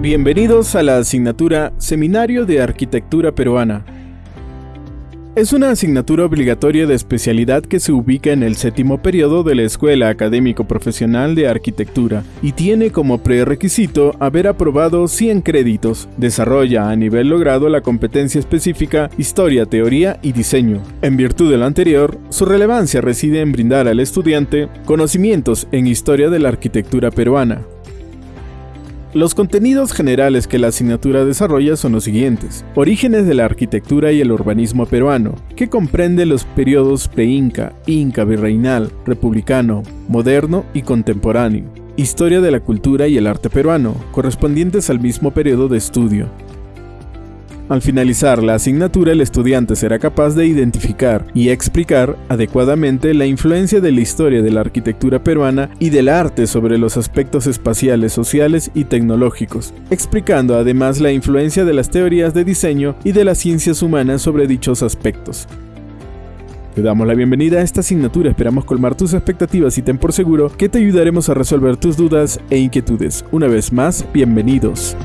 Bienvenidos a la asignatura Seminario de Arquitectura Peruana. Es una asignatura obligatoria de especialidad que se ubica en el séptimo periodo de la Escuela Académico Profesional de Arquitectura y tiene como prerequisito haber aprobado 100 créditos. Desarrolla a nivel logrado la competencia específica Historia, Teoría y Diseño. En virtud de lo anterior, su relevancia reside en brindar al estudiante conocimientos en historia de la arquitectura peruana, los contenidos generales que la asignatura desarrolla son los siguientes. Orígenes de la arquitectura y el urbanismo peruano, que comprende los periodos pre-inca, inca, virreinal, republicano, moderno y contemporáneo. Historia de la cultura y el arte peruano, correspondientes al mismo periodo de estudio. Al finalizar la asignatura, el estudiante será capaz de identificar y explicar adecuadamente la influencia de la historia de la arquitectura peruana y del arte sobre los aspectos espaciales, sociales y tecnológicos, explicando además la influencia de las teorías de diseño y de las ciencias humanas sobre dichos aspectos. Te damos la bienvenida a esta asignatura, esperamos colmar tus expectativas y ten por seguro que te ayudaremos a resolver tus dudas e inquietudes. Una vez más, bienvenidos.